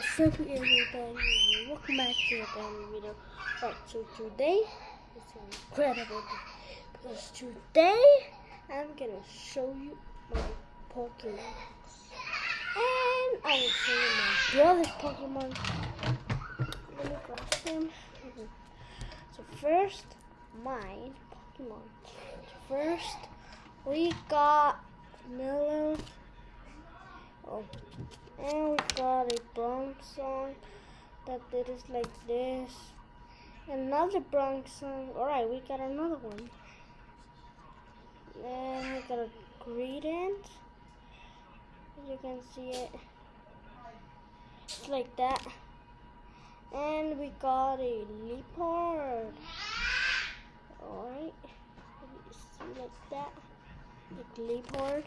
What's up everybody? Welcome back to a brand new video. Right, so today it's an incredible day. Because today I'm gonna show you my Pokemon. And I will show you my brother's Pokemon. Let me grab him. So first, mine Pokemon. First, we got Miller. Oh, and we got a Bronx song that it is like this. Another Bronzong. Alright, we got another one. Then we got a Greedent. As you can see it. It's like that. And we got a Liepard. Alright. See like that. Like Liepard.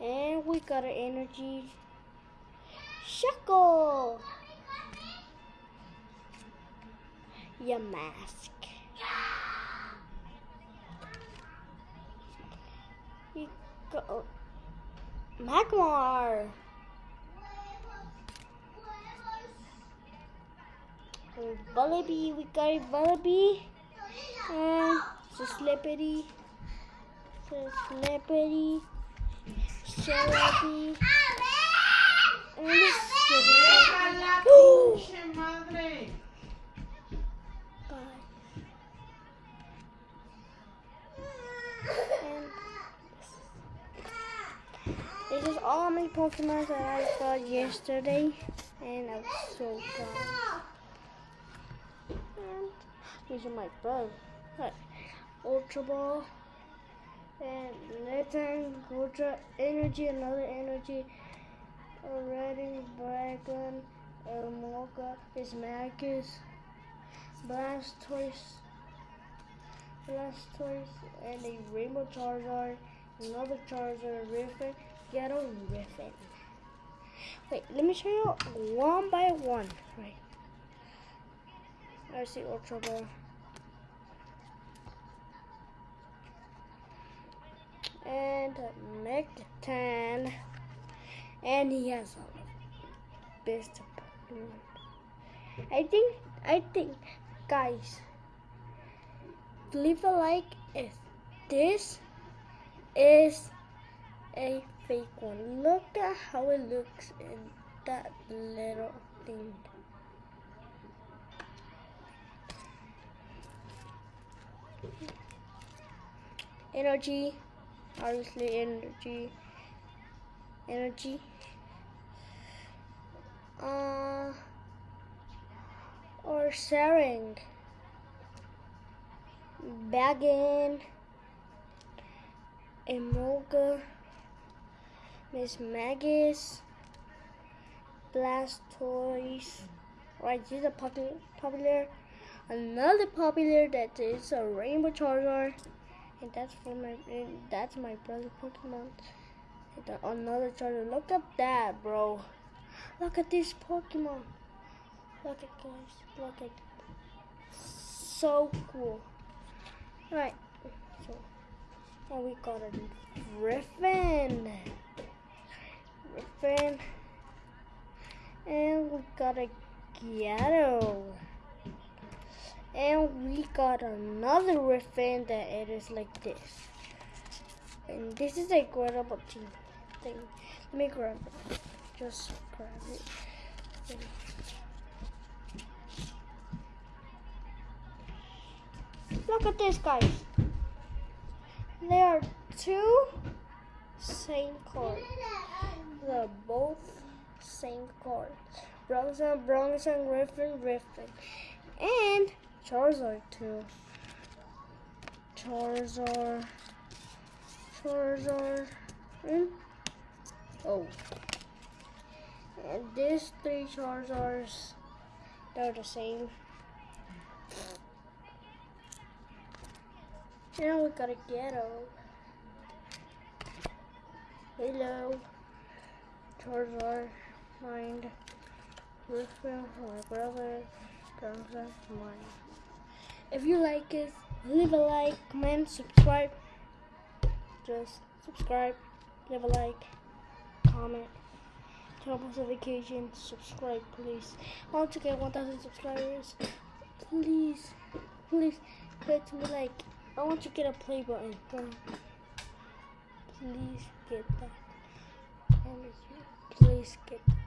And we got an energy. Shuckle. Yamask. We got Magmar. Vullaby, we got a Vullaby. And it's a Slippery. It's a and madre! This is all my Pokemon that I got yesterday, and I'm so proud. And these are my brother. Ultra Ball and Nathan Ultra Energy, another energy, a Redding a Mocha, is Magus, Blastoise, Blastoise, and a Rainbow Charizard, another Charizard, Riffin, Ghetto Riffin. Wait, let me show you one by one. Right. I see Ultra Ball. And Mectan, and he has a best. I think, I think, guys, leave a like if this is a fake one. Look at how it looks in that little thing. Energy obviously energy. Energy. Uh, or sharing. Bagging. Emolga miss magus blastoise right these are popular popular another popular that is a rainbow charger and that's for my that's my brother Pokemon. Uh, another charger. Look at that, bro. Look at this Pokemon. Look at guys. Look at so cool. Right. So and we got a Griffin. Griffin. And we got a Ghetto. And we got another Riffin that it is like this. And this is a incredible thing. Let me grab it. Just grab it. Look at this, guys. There are two same cards. They're both same cards. Bronson, Bronson, Griffin, Griffin. And Charizard too. Charizard. Charizard. Hmm? Oh. And these three Charizards, they're the same. Now we got a ghetto. Hello. Charizard. Mind. Griffin, my brother. Bronson, mine. If you like it, leave a like, comment, subscribe. Just subscribe leave a like, comment, turn on notifications, subscribe, please. I want to get 1,000 subscribers. Please, please, hit me like. I want to get a play button. Please get that. Please get that.